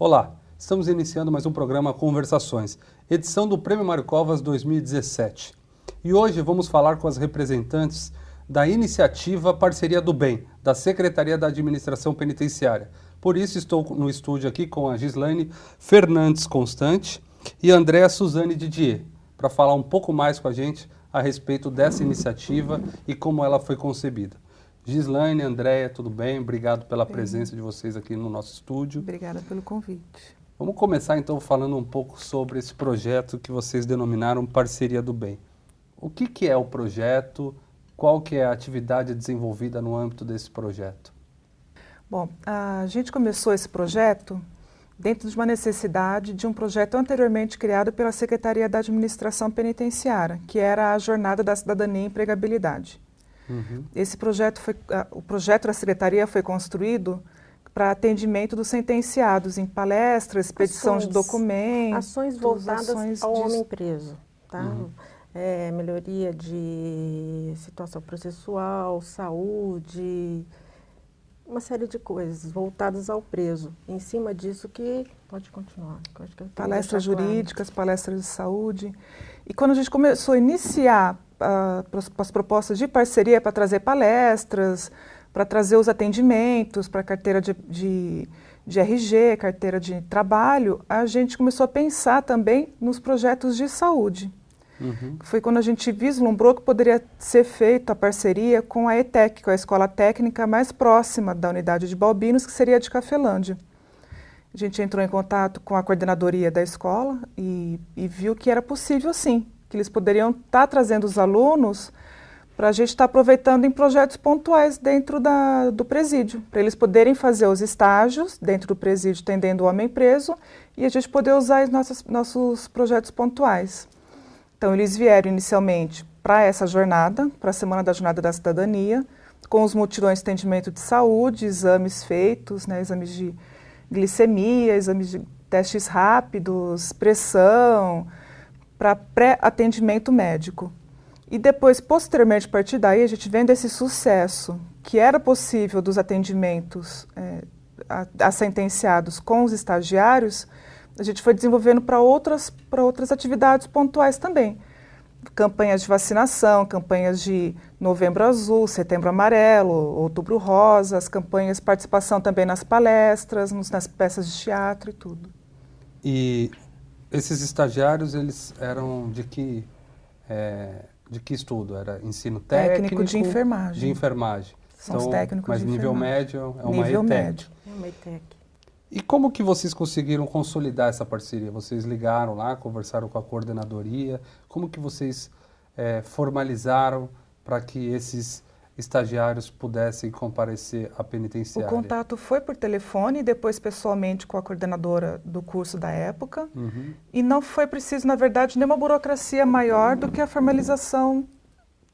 Olá, estamos iniciando mais um programa Conversações, edição do Prêmio Mário Covas 2017. E hoje vamos falar com as representantes da iniciativa Parceria do Bem, da Secretaria da Administração Penitenciária. Por isso estou no estúdio aqui com a Gislaine Fernandes Constante e Andréa Suzane Didier, para falar um pouco mais com a gente a respeito dessa iniciativa e como ela foi concebida. Gislaine, Andréia, tudo bem? Obrigado pela bem. presença de vocês aqui no nosso estúdio. Obrigada pelo convite. Vamos começar então falando um pouco sobre esse projeto que vocês denominaram Parceria do Bem. O que, que é o projeto? Qual que é a atividade desenvolvida no âmbito desse projeto? Bom, a gente começou esse projeto dentro de uma necessidade de um projeto anteriormente criado pela Secretaria da Administração Penitenciária, que era a Jornada da Cidadania e Empregabilidade. Uhum. Esse projeto foi, o projeto da secretaria foi construído para atendimento dos sentenciados em palestras, expedição ações, de documentos, ações voltadas ações ao de... homem preso, tá? Uhum. É, melhoria de situação processual, saúde, uma série de coisas voltadas ao preso. Em cima disso que pode continuar. Que palestras jurídicas, palestras de saúde. E quando a gente começou a iniciar as propostas de parceria para trazer palestras, para trazer os atendimentos, para carteira de, de, de, RG, carteira de trabalho, a gente começou a pensar também nos projetos de saúde. Uhum. Foi quando a gente vislumbrou que poderia ser feita a parceria com a ETEC, com é a escola técnica mais próxima da unidade de Balbinos, que seria a de Cafelândia. A gente entrou em contato com a coordenadoria da escola e, e viu que era possível sim, que eles poderiam estar tá trazendo os alunos para a gente estar tá aproveitando em projetos pontuais dentro da, do presídio, para eles poderem fazer os estágios dentro do presídio, tendendo o homem preso, e a gente poder usar os nossos, nossos projetos pontuais. Então, eles vieram inicialmente para essa jornada, para a Semana da Jornada da Cidadania, com os mutirões de atendimento de saúde, exames feitos, né, exames de glicemia, exames de testes rápidos, pressão, para pré-atendimento médico. E depois, posteriormente, a partir daí, a gente vendo esse sucesso que era possível dos atendimentos é, com os estagiários, a gente foi desenvolvendo para outras, outras atividades pontuais também. Campanhas de vacinação, campanhas de novembro azul, setembro amarelo, outubro rosa, as campanhas, participação também nas palestras, nas peças de teatro e tudo. E esses estagiários, eles eram de que, é, de que estudo? Era ensino técnico? Técnico de enfermagem. De enfermagem. São então, os técnicos mas de nível enfermagem. médio é uma nível ETEC. médio. É uma ETEC. E como que vocês conseguiram consolidar essa parceria? Vocês ligaram lá, conversaram com a coordenadoria? Como que vocês é, formalizaram para que esses estagiários pudessem comparecer à penitenciária? O contato foi por telefone, depois pessoalmente com a coordenadora do curso da época. Uhum. E não foi preciso, na verdade, nenhuma burocracia maior do que a formalização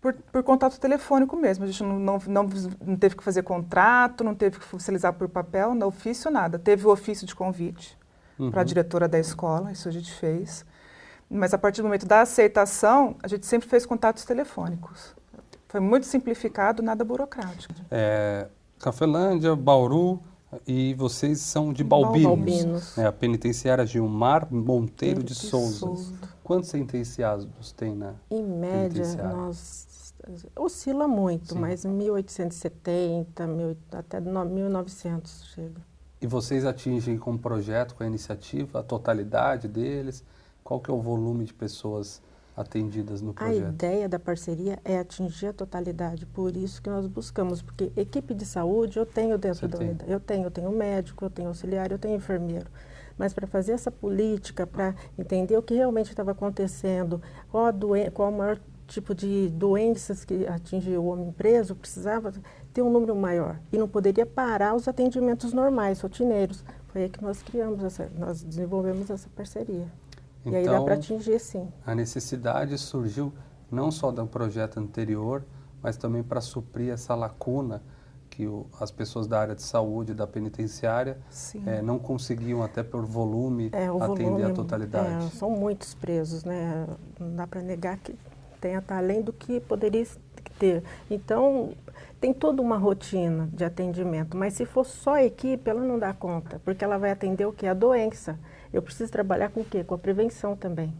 por, por contato telefônico mesmo. A gente não, não, não, não, teve que fazer contrato, não teve que oficializar por papel, no ofício, nada. Teve o ofício de convite uhum. para a diretora da escola, isso a gente fez. Mas a partir do momento da aceitação, a gente sempre fez contatos telefônicos. Foi muito simplificado, nada burocrático. É, Cafelândia, Bauru e vocês são de Balbinos. Balbinos. É, a penitenciária Gilmar Monteiro de, de Souza. Souza. Quantos sentenciados tem na Em média, nós oscila muito, Sim. mas 1870, mil, até 1900 chega. E vocês atingem com o projeto, com a iniciativa, a totalidade deles? Qual que é o volume de pessoas atendidas no projeto? A ideia da parceria é atingir a totalidade, por isso que nós buscamos, porque equipe de saúde eu tenho dentro Você da tem. unidade, eu tenho, eu tenho médico, eu tenho auxiliar, eu tenho enfermeiro. Mas para fazer essa política, para entender o que realmente estava acontecendo, qual, doen qual o maior tipo de doenças que atinge o homem preso, precisava ter um número maior. E não poderia parar os atendimentos normais, rotineiros. Foi aí que nós criamos, essa, nós desenvolvemos essa parceria. Então, e aí dá para então, atingir sim. A necessidade surgiu não só do projeto anterior, mas também para suprir essa lacuna que o, as pessoas da área de saúde, da penitenciária, é, não conseguiam, até por volume, é, atender volume, a totalidade. É, são muitos presos, né? Não dá para negar que tenha tá além do que poderia ter. Então, tem toda uma rotina de atendimento, mas se for só a equipe, ela não dá conta, porque ela vai atender o que? A doença. Eu preciso trabalhar com o quê? Com a prevenção também.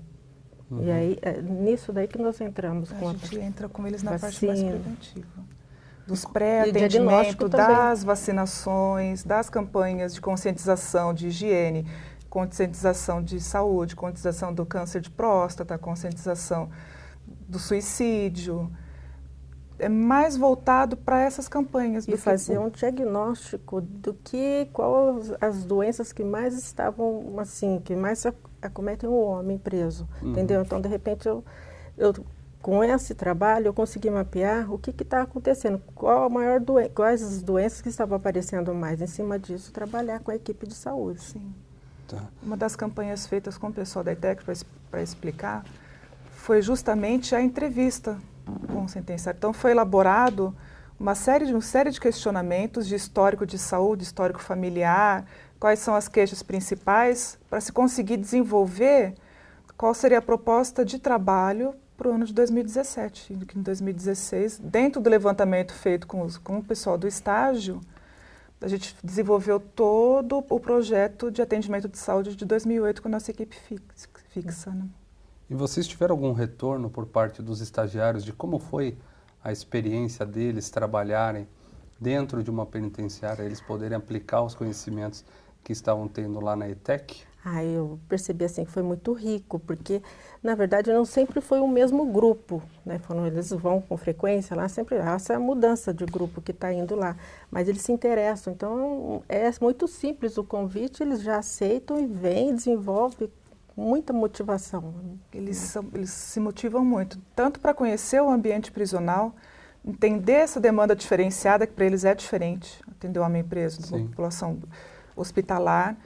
Uhum. E aí, é nisso daí que nós entramos. A com gente a entra com eles na vacina. parte mais preventiva. Dos pré-atendimentos, das vacinações, das campanhas de conscientização de higiene, conscientização de saúde, conscientização do câncer de próstata, conscientização do suicídio. É mais voltado para essas campanhas. E fazer que... um diagnóstico do que, quais as doenças que mais estavam, assim, que mais acometem o homem preso, uhum. entendeu? Então, de repente, eu, eu com esse trabalho eu consegui mapear o que está acontecendo, qual a maior doen quais as doenças que estavam aparecendo mais. Em cima disso, trabalhar com a equipe de saúde. Sim. Tá. Uma das campanhas feitas com o pessoal da ITEC para explicar foi justamente a entrevista com sentenciário. Então foi elaborado uma série de, uma série de questionamentos de histórico de saúde, histórico familiar, quais são as queixas principais, para se conseguir desenvolver qual seria a proposta de trabalho para o ano de 2017. Que em 2016, dentro do levantamento feito com, os, com o pessoal do estágio, a gente desenvolveu todo o projeto de atendimento de saúde de 2008 com a nossa equipe fixa. Né? E vocês tiveram algum retorno por parte dos estagiários de como foi a experiência deles trabalharem dentro de uma penitenciária, eles poderem aplicar os conhecimentos que estavam tendo lá na ETEC? Ah, eu percebi assim que foi muito rico, porque na verdade não sempre foi o mesmo grupo, né? Quando eles vão com frequência lá, sempre há essa mudança de grupo que está indo lá, mas eles se interessam. Então é muito simples o convite, eles já aceitam e vêm, desenvolvem muita motivação. Eles, são, eles se motivam muito, tanto para conhecer o ambiente prisional, entender essa demanda diferenciada que para eles é diferente, atender o homem preso, a população hospitalar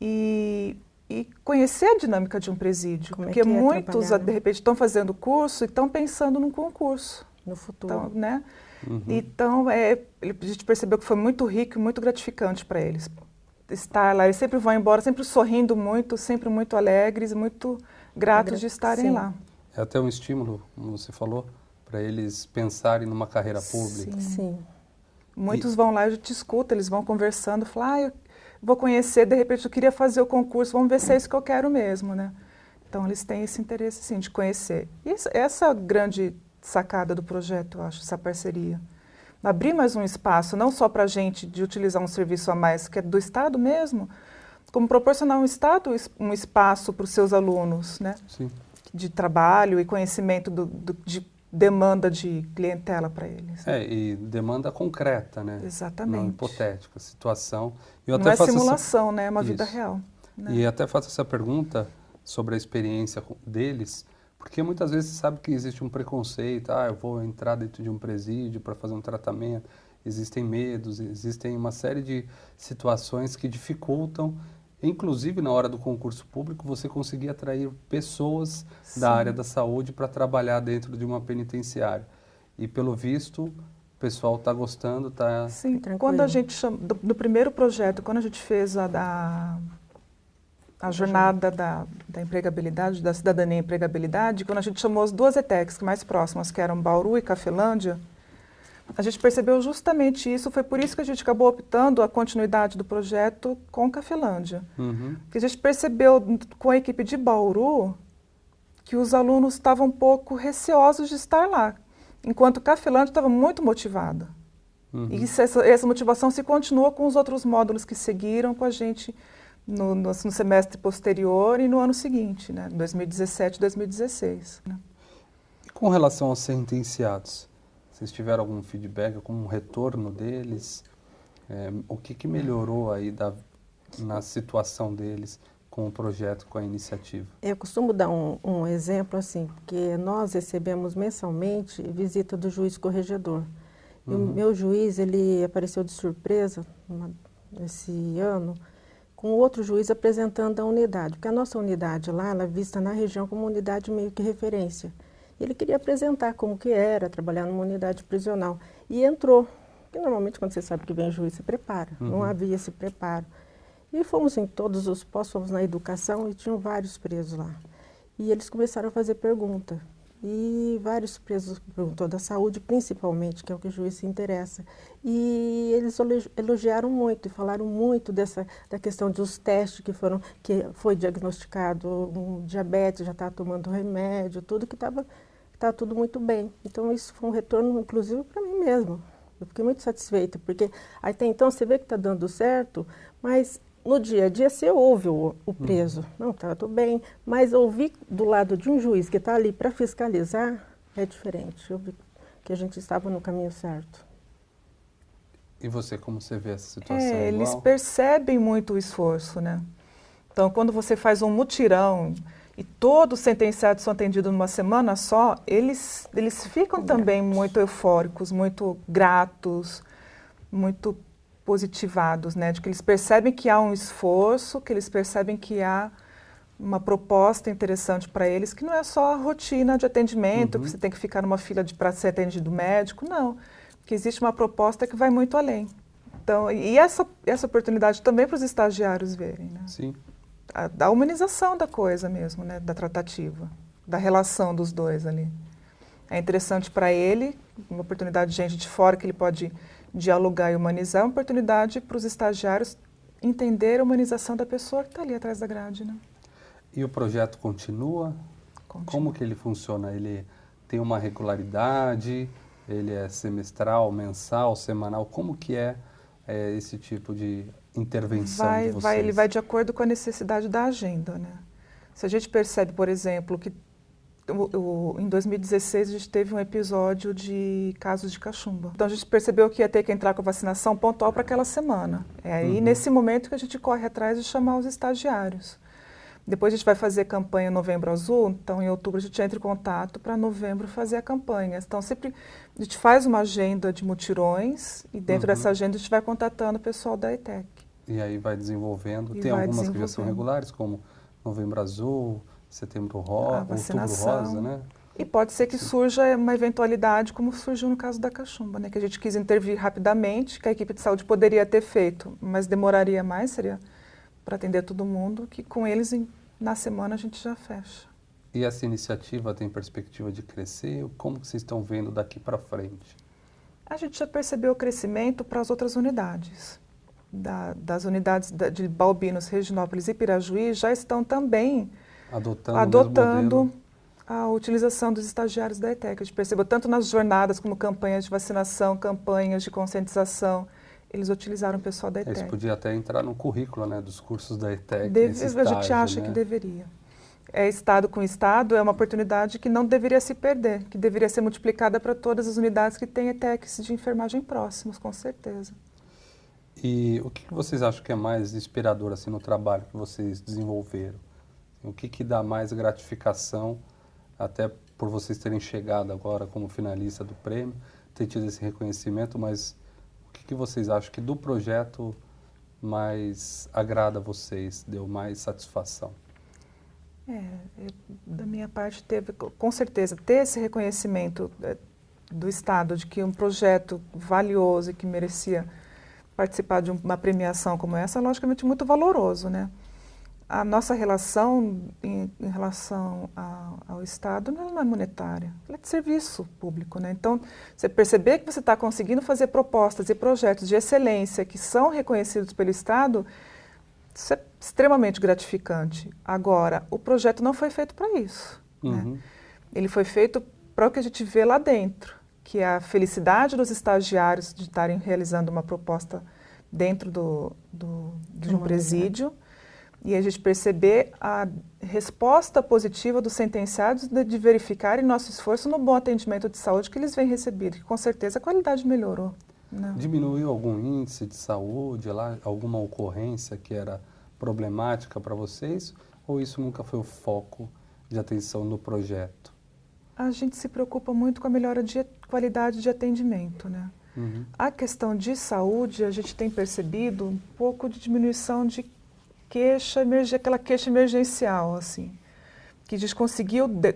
e e conhecer a dinâmica de um presídio. Como é porque é muitos, de repente, estão fazendo curso e estão pensando num concurso. No futuro. Então, né? Uhum. então é, a gente percebeu que foi muito rico e muito gratificante para eles. Estar lá, eles sempre vão embora, sempre sorrindo muito, sempre muito alegres, muito gratos de estarem Sim. lá. É até um estímulo, como você falou, para eles pensarem numa carreira pública. Sim. Sim. Muitos e... vão lá, a gente escuta, eles vão conversando, falam, ah, eu vou conhecer, de repente eu queria fazer o concurso, vamos ver se é isso que eu quero mesmo, né? Então eles têm esse interesse sim de conhecer. E essa é a grande sacada do projeto, eu acho, essa parceria. Abrir mais um espaço, não só para a gente de utilizar um serviço a mais que é do Estado mesmo, como proporcionar um Estado, um espaço para os seus alunos, né? Sim. De trabalho e conhecimento do, do, de demanda de clientela para eles. É, e demanda concreta, né? Exatamente. Não hipotética, situação. Eu Não é simulação, essa... né? É uma Isso. vida real. Né? E até faço essa pergunta sobre a experiência deles, porque muitas vezes você sabe que existe um preconceito, ah, eu vou entrar dentro de um presídio para fazer um tratamento, existem medos, existem uma série de situações que dificultam inclusive na hora do concurso público, você conseguir atrair pessoas Sim. da área da saúde para trabalhar dentro de uma penitenciária. E pelo visto, o pessoal está gostando, está. Sim, Tranquilo. quando a gente chama, do, do, primeiro projeto, quando a gente fez a da a jornada da, da empregabilidade, da cidadania e empregabilidade, quando a gente chamou as duas ETECs mais próximas, que eram Bauru e Cafelândia, a gente percebeu justamente isso, foi por isso que a gente acabou optando a continuidade do projeto com Cafelândia. Uhum. Porque a gente percebeu com a equipe de Bauru que os alunos estavam um pouco receosos de estar lá, enquanto Cafelândia estava muito motivada. Uhum. E essa, essa, motivação se continuou com os outros módulos que seguiram com a gente no, no, no semestre posterior e no ano seguinte, né, 2017 2016. Né. E com relação aos sentenciados? Vocês tiveram algum feedback, algum retorno deles? É, o que, que melhorou aí da, na situação deles com o projeto, com a iniciativa? Eu costumo dar um, um exemplo assim, porque nós recebemos mensalmente visita do juiz corregedor. E uhum. o meu juiz, ele apareceu de surpresa uma, esse ano com outro juiz apresentando a unidade, porque a nossa unidade lá, ela é vista na região como unidade meio que referência. Ele queria apresentar como que era trabalhar numa unidade prisional. E entrou. Porque normalmente quando você sabe que vem juiz, se prepara. Uhum. Não havia esse preparo. E fomos em todos os postos, fomos na educação e tinham vários presos lá. E eles começaram a fazer pergunta. E vários presos perguntou da saúde, principalmente, que é o que o juiz se interessa. E eles elogiaram muito e falaram muito dessa da questão dos testes que foram que foi diagnosticado um diabetes, já está tomando remédio, tudo que estava tá tudo muito bem. Então isso foi um retorno, inclusive, para mim mesmo. Eu fiquei muito satisfeita, porque até então você vê que está dando certo, mas no dia a dia você ouve o, o preso, hum. não, tá tudo bem, mas ouvir do lado de um juiz que está ali para fiscalizar é diferente. Eu vi que a gente estava no caminho certo. E você, como você vê essa situação? É, eles percebem muito o esforço, né? Então, quando você faz um mutirão e todos os sentenciados são atendidos numa semana só, eles, eles ficam também muito eufóricos, muito gratos, muito positivados, né? De que eles percebem que há um esforço, que eles percebem que há uma proposta interessante para eles, que não é só a rotina de atendimento, uhum. que você tem que ficar numa fila para ser atendido médico, não. Que existe uma proposta que vai muito além. Então, e essa, essa oportunidade também para os estagiários verem, né? Sim. A, a humanização da coisa mesmo, né? Da tratativa, da relação dos dois ali. É interessante para ele, uma oportunidade de gente de fora que ele pode dialogar e humanizar, é uma oportunidade para os estagiários entender a humanização da pessoa que está ali atrás da grade. Né? E o projeto continua? continua? Como que ele funciona? Ele tem uma regularidade? Ele é semestral, mensal, semanal? Como que é, é esse tipo de intervenção vai, de? Vai, ele vai de acordo com a necessidade da agenda. Né? Se a gente percebe, por exemplo, que em 2016 a gente teve um episódio de casos de cachumba. Então a gente percebeu que ia ter que entrar com a vacinação pontual para aquela semana. É aí uhum. nesse momento que a gente corre atrás de chamar os estagiários. Depois a gente vai fazer campanha Novembro Azul, então em outubro a gente entra em contato para novembro fazer a campanha. Então sempre a gente faz uma agenda de mutirões e dentro uhum. dessa agenda a gente vai contatando o pessoal da ETEC. E aí vai desenvolvendo. E Tem vai algumas que já são regulares, como Novembro Azul, setembro rosa, outubro rosa, né? E pode ser que surja uma eventualidade, como surgiu no caso da cachumba, né? Que a gente quis intervir rapidamente, que a equipe de saúde poderia ter feito, mas demoraria mais, seria para atender todo mundo, que com eles em, na semana a gente já fecha. E essa iniciativa tem perspectiva de crescer? Como vocês estão vendo daqui para frente? A gente já percebeu o crescimento para as outras unidades. Da, das unidades de Balbinos, Reginópolis e Pirajuí já estão também adotando, adotando a utilização dos estagiários da ETEC. A gente percebeu tanto nas jornadas como campanhas de vacinação, campanhas de conscientização, eles utilizaram o pessoal da ETEC. Isso podia até entrar no currículo né, dos cursos da ETEC. Deve, estágio, a gente acha né? que deveria. É Estado com Estado, é uma oportunidade que não deveria se perder, que deveria ser multiplicada para todas as unidades que têm ETECs de enfermagem próximos, com certeza. E o que vocês acham que é mais inspirador assim, no trabalho que vocês desenvolveram? O que, que dá mais gratificação, até por vocês terem chegado agora como finalista do prêmio, ter tido esse reconhecimento, mas o que, que vocês acham que do projeto mais agrada a vocês, deu mais satisfação? É, eu, da minha parte teve, com certeza, ter esse reconhecimento é, do Estado de que um projeto valioso e que merecia participar de uma premiação como essa, é logicamente muito valoroso, né? A nossa relação em, em relação ao, ao, Estado não é monetária, ela é de serviço público. Né? Então, você perceber que você está conseguindo fazer propostas e projetos de excelência que são reconhecidos pelo Estado, isso é extremamente gratificante. Agora, o projeto não foi feito para isso. Né? Uhum. Né? Ele foi feito para o que a gente vê lá dentro, que é a felicidade dos estagiários de estarem realizando uma proposta dentro do, do de um presídio e a gente perceber a resposta positiva dos sentenciados de, de verificarem nosso esforço no bom atendimento de saúde que eles vêm recebendo, que com certeza a qualidade melhorou. Né? Diminuiu algum índice de saúde lá, alguma ocorrência que era problemática para vocês, ou isso nunca foi o foco de atenção no projeto? A gente se preocupa muito com a melhora de qualidade de atendimento, né? Uhum. A questão de saúde, a gente tem percebido um pouco de diminuição de queixa, aquela queixa emergencial, assim, que a gente conseguiu, de,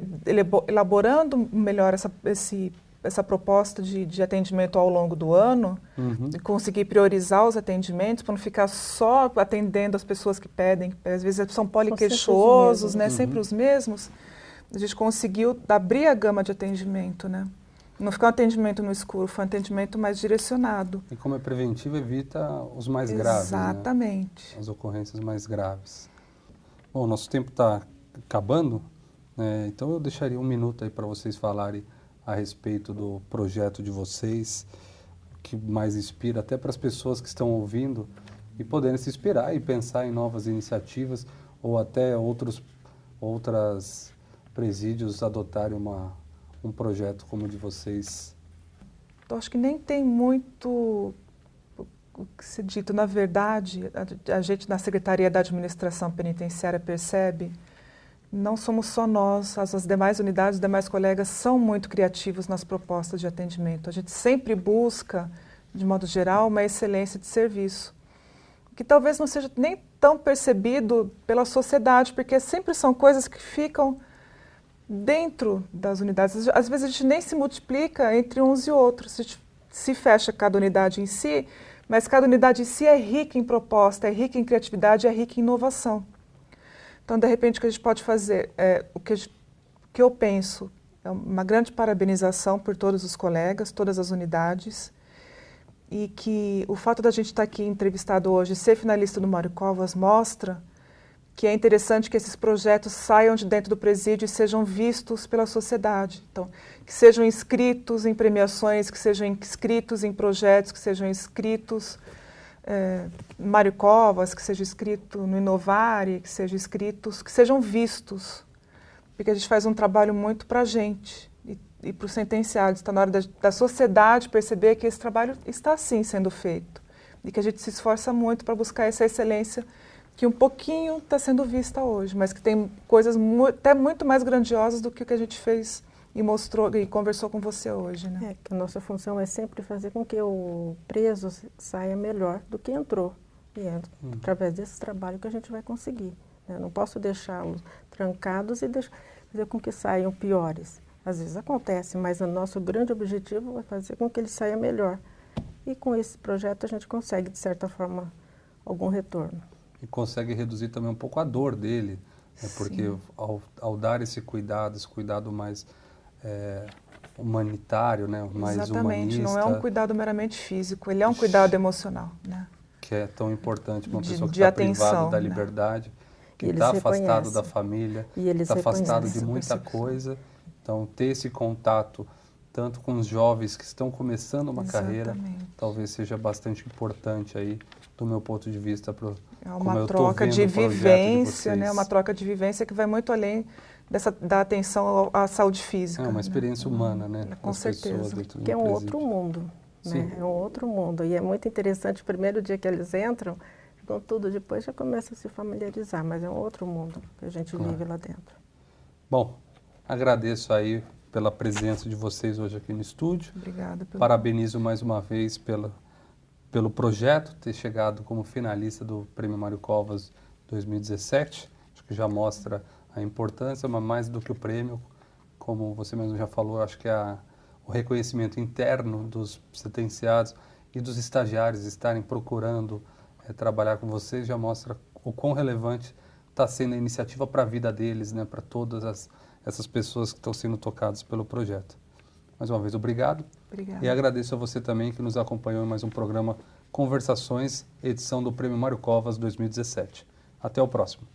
elaborando melhor essa, esse, essa proposta de, de atendimento ao longo do ano, uhum. conseguir priorizar os atendimentos para não ficar só atendendo as pessoas que pedem, às vezes são poliqueixosos, né, uhum. sempre os mesmos. a gente conseguiu abrir a gama de atendimento, né? Não ficar um atendimento no escuro, foi um atendimento mais direcionado. E como é preventivo, evita os mais Exatamente. graves. Né? Exatamente. Né? As ocorrências mais graves. Bom, nosso tempo está acabando, né? então eu deixaria um minuto aí para vocês falarem a respeito do projeto de vocês, que mais inspira até para as pessoas que estão ouvindo e poderem se inspirar e pensar em novas iniciativas ou até outros outras presídios adotarem uma, um projeto como o de vocês? Eu acho que nem tem muito o que se dito. Na verdade, a, a gente na Secretaria da Administração Penitenciária percebe não somos só nós, as, as, demais unidades, os demais colegas são muito criativos nas propostas de atendimento. A gente sempre busca, de modo geral, uma excelência de serviço, que talvez não seja nem tão percebido pela sociedade, porque sempre são coisas que ficam dentro das unidades. Às vezes a gente nem se multiplica entre uns e outros, a gente se fecha cada unidade em si, mas cada unidade em si é rica em proposta, é rica em criatividade, é rica em inovação. Então, de repente, o que a gente pode fazer, é, o que, gente, que eu penso, é uma grande parabenização por todos os colegas, todas as unidades, e que o fato da gente estar aqui entrevistado hoje, ser finalista do Mário Covas, mostra que é interessante que esses projetos saiam de dentro do presídio e sejam vistos pela sociedade. Então, que sejam inscritos em premiações, que sejam inscritos em projetos, que sejam inscritos é, Mário Covas, que seja escrito no Inovare, que sejam escritos, que sejam vistos, porque a gente faz um trabalho muito para a gente e, e para os sentenciados. Está na hora da, da, sociedade perceber que esse trabalho está sim sendo feito e que a gente se esforça muito para buscar essa excelência que um pouquinho está sendo vista hoje, mas que tem coisas mu até muito mais grandiosas do que o que a gente fez e mostrou e conversou com você hoje, né? É, que a nossa função é sempre fazer com que o preso saia melhor do que entrou. E é hum. através desse trabalho que a gente vai conseguir. Né? Não posso deixá-los trancados e deixar, fazer com que saiam piores. Às vezes acontece, mas o nosso grande objetivo é fazer com que ele saia melhor. E com esse projeto a gente consegue, de certa forma, algum retorno. E consegue reduzir também um pouco a dor dele, né? porque ao, ao dar esse cuidado, esse cuidado mais é, humanitário, né? mais Exatamente, humanista. não é um cuidado meramente físico, ele é um cuidado emocional. Né? Que é tão importante para uma pessoa que está privada da né? liberdade, né? que está afastado da família, está afastado de muita coisa. Então, ter esse contato tanto com os jovens que estão começando uma Exatamente. carreira, talvez seja bastante importante aí, do meu ponto de vista, para é uma troca de vivência, de né? Uma troca de vivência que vai muito além dessa, da atenção à saúde física. É uma experiência né? humana, né? Com certeza. Que é um outro mundo, né? É um outro mundo. E é muito interessante, o primeiro dia que eles entram, com tudo, depois já começa a se familiarizar, mas é um outro mundo que a gente claro. vive lá dentro. Bom, agradeço aí pela presença de vocês hoje aqui no estúdio. Obrigada. Pelo... Parabenizo mais uma vez pela, pelo projeto, ter chegado como finalista do Prêmio Mário Covas 2017. Acho que já mostra a importância, mas mais do que o prêmio, como você mesmo já falou, acho que a, o reconhecimento interno dos sentenciados e dos estagiários estarem procurando é, trabalhar com vocês já mostra o quão relevante está sendo a iniciativa para a vida deles, né, para todas as, essas pessoas que estão sendo tocadas pelo projeto. Mais uma vez, obrigado. Obrigada. E agradeço a você também que nos acompanhou em mais um programa Conversações, edição do Prêmio Mário Covas 2017. Até o próximo.